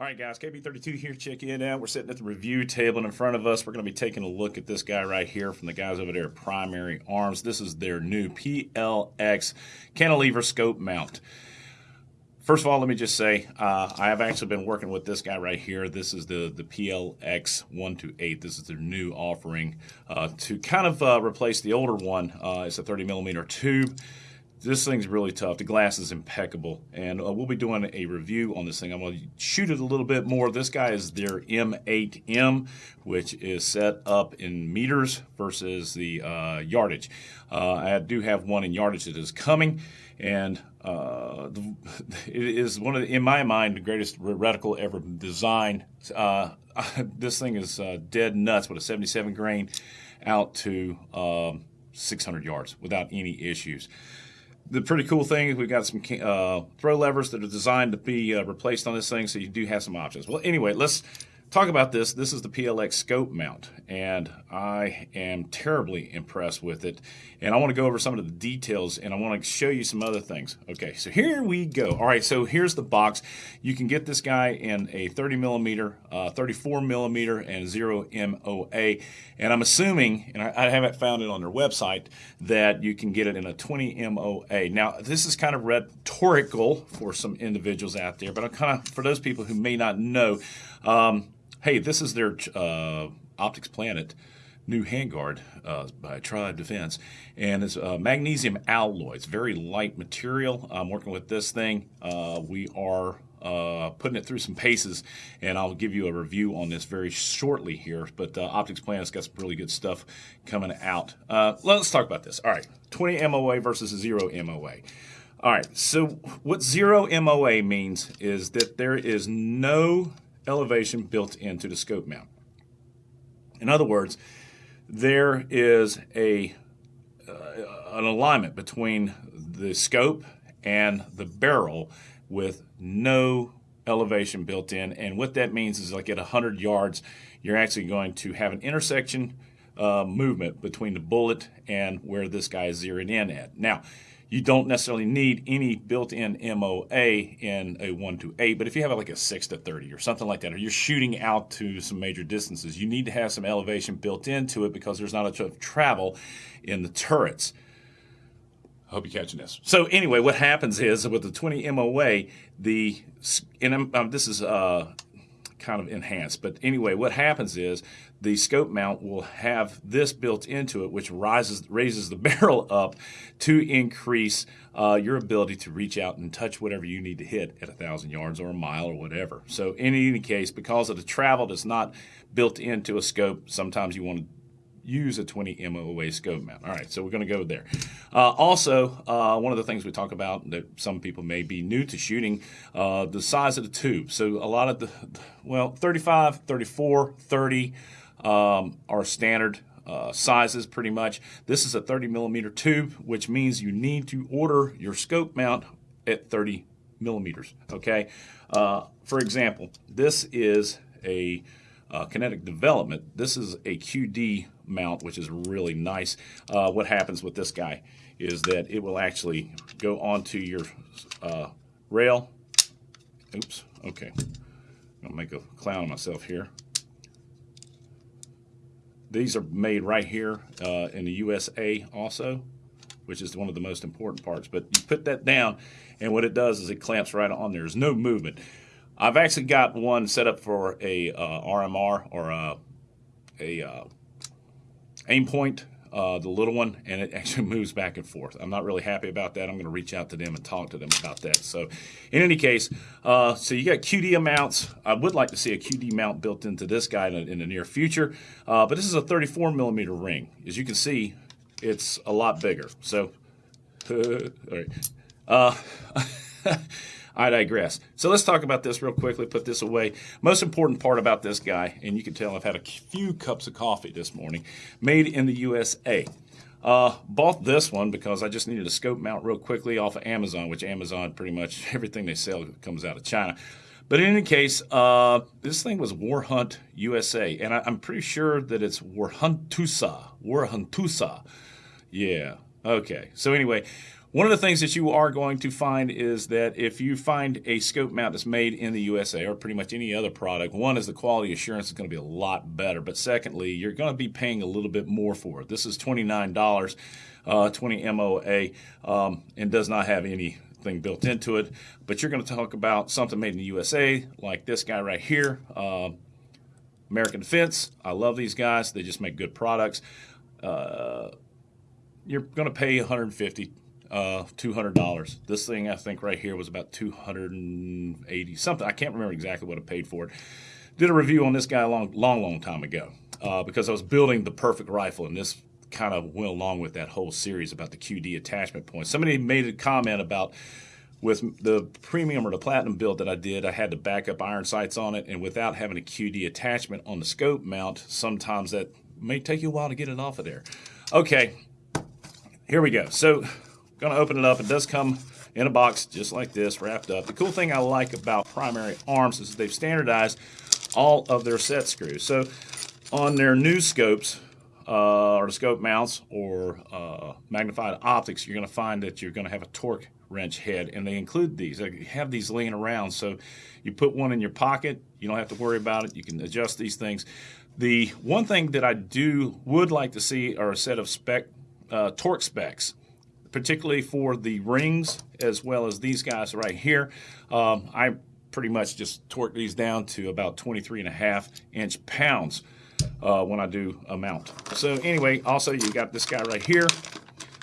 All right, guys, KB32 here. Check it out. We're sitting at the review table, and in front of us, we're going to be taking a look at this guy right here from the guys over there at Primary Arms. This is their new PLX cantilever scope mount. First of all, let me just say, uh, I have actually been working with this guy right here. This is the, the PLX 128. This is their new offering uh, to kind of uh, replace the older one. Uh, it's a 30 millimeter tube this thing's really tough. The glass is impeccable, and uh, we'll be doing a review on this thing. I'm going to shoot it a little bit more. This guy is their M8M, which is set up in meters versus the uh, yardage. Uh, I do have one in yardage that is coming, and uh, the, it is one of, the, in my mind, the greatest reticle ever designed. Uh, this thing is uh, dead nuts with a 77 grain out to um, 600 yards without any issues the pretty cool thing is we've got some uh, throw levers that are designed to be uh, replaced on this thing, so you do have some options. Well, anyway, let's talk about this. This is the PLX scope mount, and I am terribly impressed with it. And I want to go over some of the details, and I want to show you some other things. Okay, so here we go. All right, so here's the box. You can get this guy in a 30 millimeter, uh, 34 millimeter, and zero MOA. And I'm assuming, and I, I haven't found it on their website, that you can get it in a 20 MOA. Now, this is kind of rhetorical for some individuals out there, but I'm kind of for those people who may not know. Um, Hey, this is their uh, Optics Planet new handguard uh, by Trybe Defense, and it's uh, magnesium alloy. It's very light material. I'm working with this thing. Uh, we are uh, putting it through some paces, and I'll give you a review on this very shortly here. But uh, Optics Planet's got some really good stuff coming out. Let's talk about this. All right, 20 MOA versus zero MOA. All right, so what zero MOA means is that there is no elevation built into the scope mount. In other words, there is a uh, an alignment between the scope and the barrel with no elevation built in. And what that means is like at 100 yards, you're actually going to have an intersection uh, movement between the bullet and where this guy is zeroing in at. Now, you don't necessarily need any built-in MOA in a 1 to 8, but if you have like a 6 to 30 or something like that, or you're shooting out to some major distances, you need to have some elevation built into it because there's not a ton of travel in the turrets. I hope you're catching this. So anyway, what happens is with the 20 MOA, the and um, this is uh, kind of enhanced. But anyway, what happens is the scope mount will have this built into it, which rises raises the barrel up to increase uh, your ability to reach out and touch whatever you need to hit at a thousand yards or a mile or whatever. So in any case, because of the travel that's not built into a scope, sometimes you want to use a 20 MOA scope mount. All right, so we're going to go there. Uh, also, uh, one of the things we talk about that some people may be new to shooting, uh, the size of the tube. So a lot of the, well, 35, 34, 30 um, are standard uh, sizes pretty much. This is a 30 millimeter tube, which means you need to order your scope mount at 30 millimeters, okay? Uh, for example, this is a uh, Kinetic Development. This is a QD mount, which is really nice. Uh, what happens with this guy is that it will actually go onto your uh, rail. Oops, okay. I'll make a clown of myself here. These are made right here uh, in the USA also, which is one of the most important parts. But you put that down, and what it does is it clamps right on there. There's no movement. I've actually got one set up for a uh, RMR or a, a uh, Aimpoint, uh, the little one, and it actually moves back and forth. I'm not really happy about that. I'm going to reach out to them and talk to them about that. So, in any case, uh, so you got QD mounts. I would like to see a QD mount built into this guy in, in the near future, uh, but this is a 34 millimeter ring. As you can see, it's a lot bigger. So, all right. I digress. So let's talk about this real quickly, put this away. Most important part about this guy, and you can tell I've had a few cups of coffee this morning, made in the USA. Uh, bought this one because I just needed a scope mount real quickly off of Amazon, which Amazon pretty much everything they sell comes out of China. But in any case, uh, this thing was War Hunt USA, and I, am pretty sure that it's Warhuntusa. Warhuntusa. Yeah. Okay. So anyway, One of the things that you are going to find is that if you find a scope mount that's made in the USA or pretty much any other product, one is the quality assurance is going to be a lot better. But secondly, you're going to be paying a little bit more for it. This is $29, uh, 20 MOA, um, and does not have anything built into it. But you're going to talk about something made in the USA, like this guy right here, uh, American Defense. I love these guys. They just make good products. Uh, you're going to pay 150 uh, $200. This thing, I think, right here was about 280 something. I can't remember exactly what I paid for it. Did a review on this guy a long, long, long time ago uh, because I was building the perfect rifle, and this kind of went along with that whole series about the QD attachment points. Somebody made a comment about with the premium or the platinum build that I did, I had to back up iron sights on it, and without having a QD attachment on the scope mount, sometimes that may take you a while to get it off of there. Okay, here we go. So Going to open it up. It does come in a box just like this, wrapped up. The cool thing I like about Primary Arms is they've standardized all of their set screws. So on their new scopes, uh, or scope mounts or uh, magnified optics, you're going to find that you're going to have a torque wrench head, and they include these. They have these laying around, so you put one in your pocket. You don't have to worry about it. You can adjust these things. The one thing that I do would like to see are a set of spec uh, torque specs particularly for the rings as well as these guys right here. Um, I pretty much just torque these down to about 23 and a half inch pounds uh, when I do a mount. So anyway, also you got this guy right here.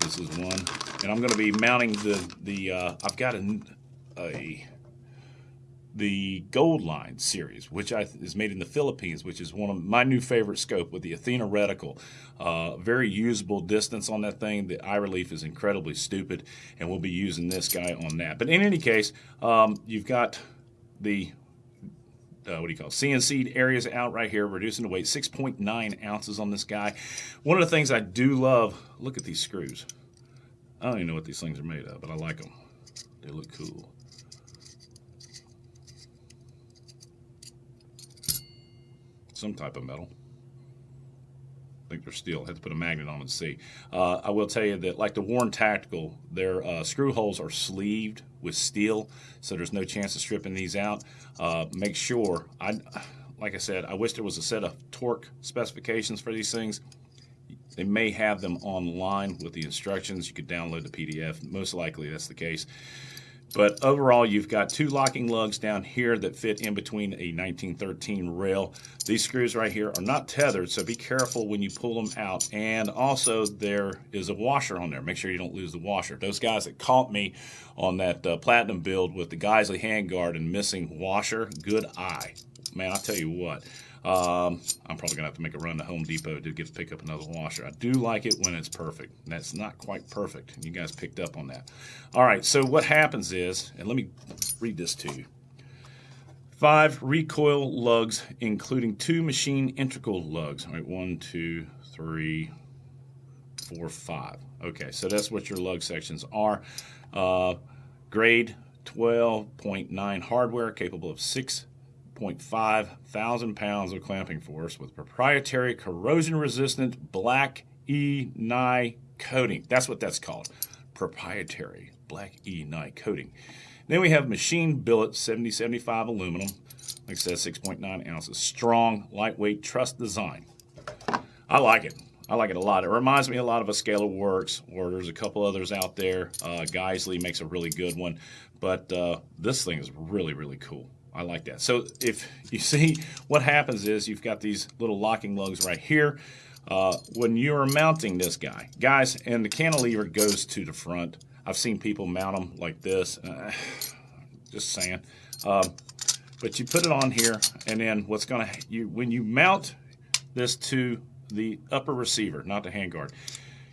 This is one, and I'm going to be mounting the the. Uh, I've got a, a the Gold Line series, which I, is made in the Philippines, which is one of my new favorite scope with the Athena reticle. Uh, very usable distance on that thing. The eye relief is incredibly stupid, and we'll be using this guy on that. But in any case, um, you've got the uh, what do you call it? CNC areas out right here, reducing the weight, 6.9 ounces on this guy. One of the things I do love, look at these screws. I don't even know what these things are made of, but I like them. They look cool. Some type of metal. I think they're steel. I have to put a magnet on and see. Uh, I will tell you that, like the Warne Tactical, their uh, screw holes are sleeved with steel, so there's no chance of stripping these out. Uh, make sure, I, like I said, I wish there was a set of torque specifications for these things. They may have them online with the instructions. You could download the PDF. Most likely that's the case. But overall, you've got two locking lugs down here that fit in between a 1913 rail. These screws right here are not tethered, so be careful when you pull them out. And also, there is a washer on there. Make sure you don't lose the washer. Those guys that caught me on that uh, Platinum build with the Geissele handguard and missing washer, good eye. Man, I'll tell you what. Um, I'm probably going to have to make a run to Home Depot to get to pick up another washer. I do like it when it's perfect. That's not quite perfect. You guys picked up on that. All right, so what happens is, and let me read this to you. Five recoil lugs, including two machine integral lugs. All right, one, two, three, four, five. Okay, so that's what your lug sections are. Uh, grade 12.9 hardware, capable of six 6.5 thousand pounds of clamping force with proprietary corrosion resistant black E Nye coating. That's what that's called. Proprietary black E Nye coating. Then we have machine billet 7075 aluminum. Like I said, 6.9 ounces. Strong, lightweight, truss design. I like it. I like it a lot. It reminds me a lot of a Scalarworks, or there's a couple others out there. Uh, Geissele makes a really good one, but uh, this thing is really, really cool. I like that. So if you see what happens is you've got these little locking lugs right here. Uh, when you're mounting this guy, guys, and the cantilever goes to the front. I've seen people mount them like this. Uh, just saying. Um, but you put it on here, and then what's going to you when you mount this to the upper receiver, not the handguard,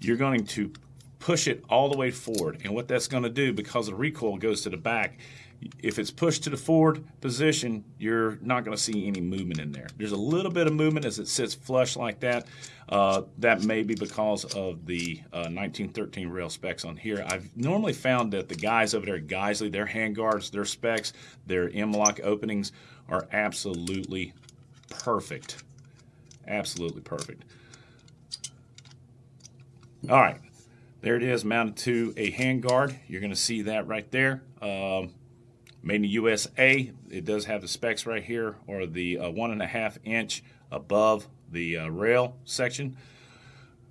you're going to push it all the way forward. And what that's going to do, because the recoil goes to the back, if it's pushed to the forward position, you're not going to see any movement in there. There's a little bit of movement as it sits flush like that. Uh, that may be because of the uh, 1913 rail specs on here. I've normally found that the guys over there at Geissele, their handguards, their specs, their M-LOK openings are absolutely perfect. Absolutely perfect. All right. There it is, mounted to a handguard. You're going to see that right there. Um, made in the USA. It does have the specs right here, or the uh, one and a half inch above the uh, rail section.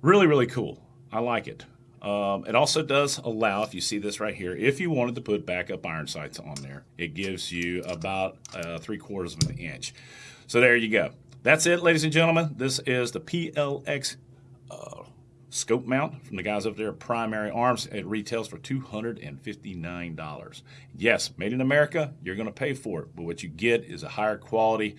Really, really cool. I like it. Um, it also does allow, if you see this right here, if you wanted to put backup iron sights on there, it gives you about uh, three quarters of an inch. So there you go. That's it, ladies and gentlemen. This is the PLX uh, scope mount from the guys up there at Primary Arms. It retails for $259. Yes, made in America, you're going to pay for it, but what you get is a higher quality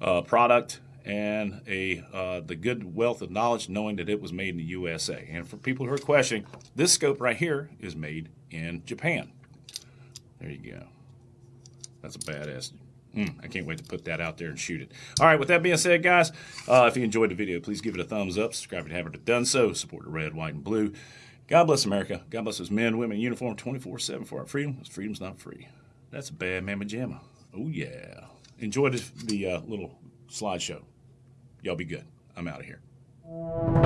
uh, product and a uh, the good wealth of knowledge knowing that it was made in the USA. And for people who are questioning, this scope right here is made in Japan. There you go. That's a badass. Mm, I can't wait to put that out there and shoot it. All right, with that being said, guys, uh, if you enjoyed the video, please give it a thumbs up. Subscribe if you haven't done so. Support the red, white, and blue. God bless America. God bless those men, women in uniform 24 7 for our freedom. Because Freedom's not free. That's a bad mamma jamma. Oh, yeah. Enjoy the, the uh, little slideshow. Y'all be good. I'm out of here.